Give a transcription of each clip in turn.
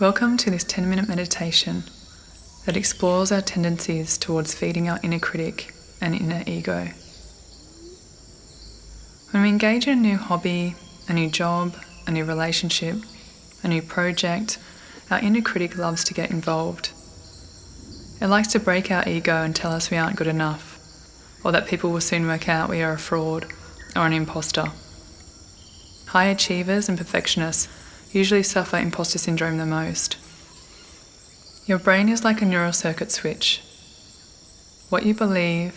Welcome to this 10 minute meditation that explores our tendencies towards feeding our inner critic and inner ego. When we engage in a new hobby, a new job, a new relationship, a new project, our inner critic loves to get involved. It likes to break our ego and tell us we aren't good enough, or that people will soon work out we are a fraud or an imposter. High achievers and perfectionists usually suffer imposter syndrome the most. Your brain is like a neural circuit switch. What you believe,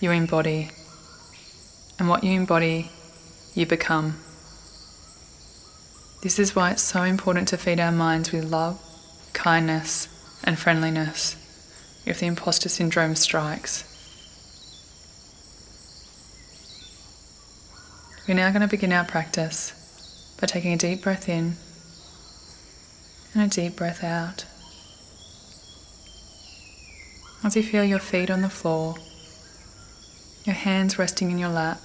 you embody, and what you embody, you become. This is why it's so important to feed our minds with love, kindness, and friendliness if the imposter syndrome strikes. We're now going to begin our practice by taking a deep breath in and a deep breath out. As you feel your feet on the floor, your hands resting in your lap,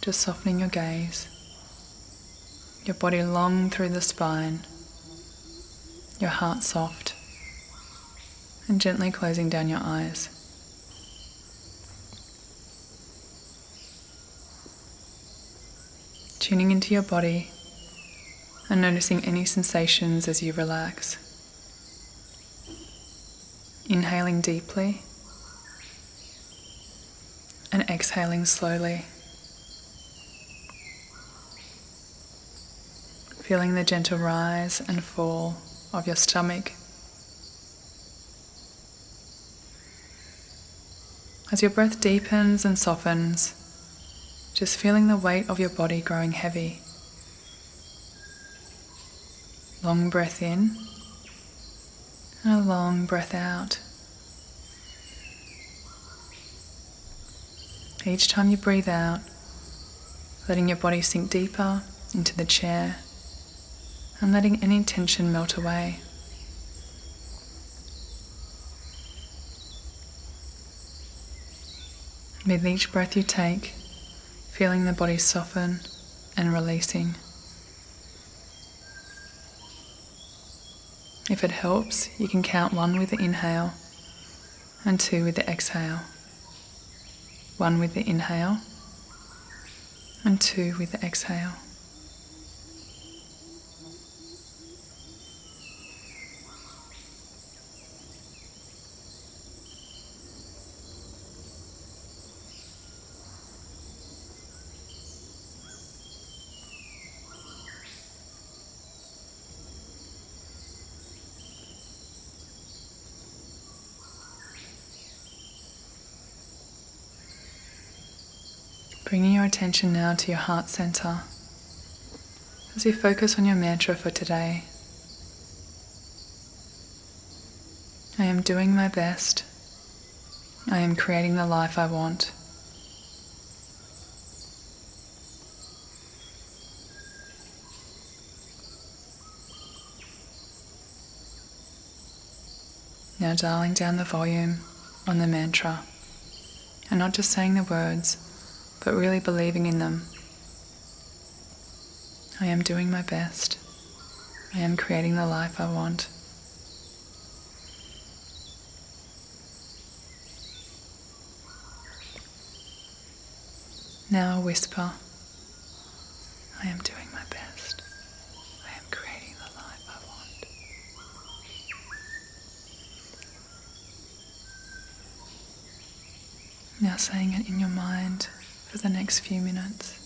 just softening your gaze, your body long through the spine, your heart soft, and gently closing down your eyes. Tuning into your body and noticing any sensations as you relax. Inhaling deeply and exhaling slowly. Feeling the gentle rise and fall of your stomach. As your breath deepens and softens, just feeling the weight of your body growing heavy. Long breath in and a long breath out. Each time you breathe out, letting your body sink deeper into the chair and letting any tension melt away. With each breath you take, feeling the body soften and releasing. If it helps, you can count one with the inhale and two with the exhale. One with the inhale and two with the exhale. Bringing your attention now to your heart center as you focus on your mantra for today. I am doing my best. I am creating the life I want. Now dialing down the volume on the mantra and not just saying the words but really believing in them. I am doing my best. I am creating the life I want. Now whisper, I am doing my best. I am creating the life I want. Now saying it in your mind for the next few minutes.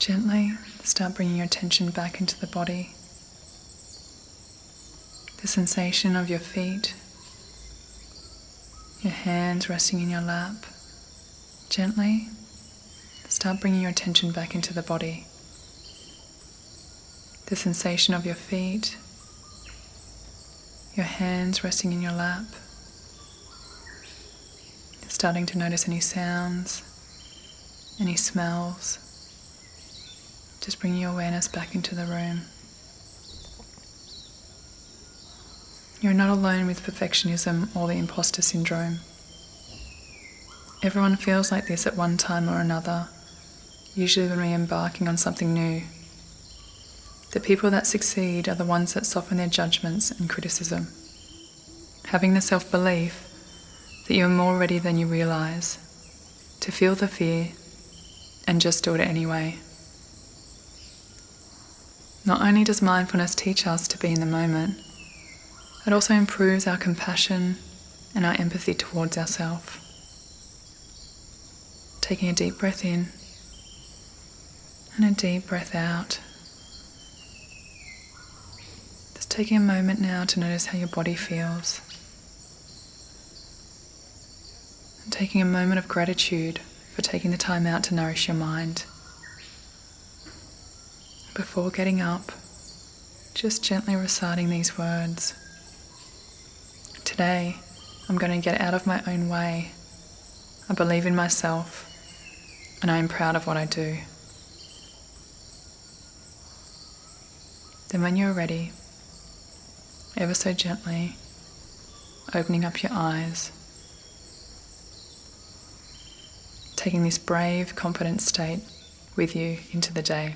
Gently start bringing your attention back into the body. The sensation of your feet, your hands resting in your lap. Gently start bringing your attention back into the body. The sensation of your feet, your hands resting in your lap. Starting to notice any sounds, any smells. Just bring your awareness back into the room. You're not alone with perfectionism or the imposter syndrome. Everyone feels like this at one time or another, usually when we're embarking on something new. The people that succeed are the ones that soften their judgments and criticism. Having the self belief that you're more ready than you realize to feel the fear and just do it anyway. Not only does mindfulness teach us to be in the moment, it also improves our compassion and our empathy towards ourselves. Taking a deep breath in and a deep breath out. Just taking a moment now to notice how your body feels. And taking a moment of gratitude for taking the time out to nourish your mind. Before getting up, just gently reciting these words. Today, I'm going to get out of my own way. I believe in myself and I am proud of what I do. Then, when you're ready, ever so gently, opening up your eyes, taking this brave, confident state with you into the day.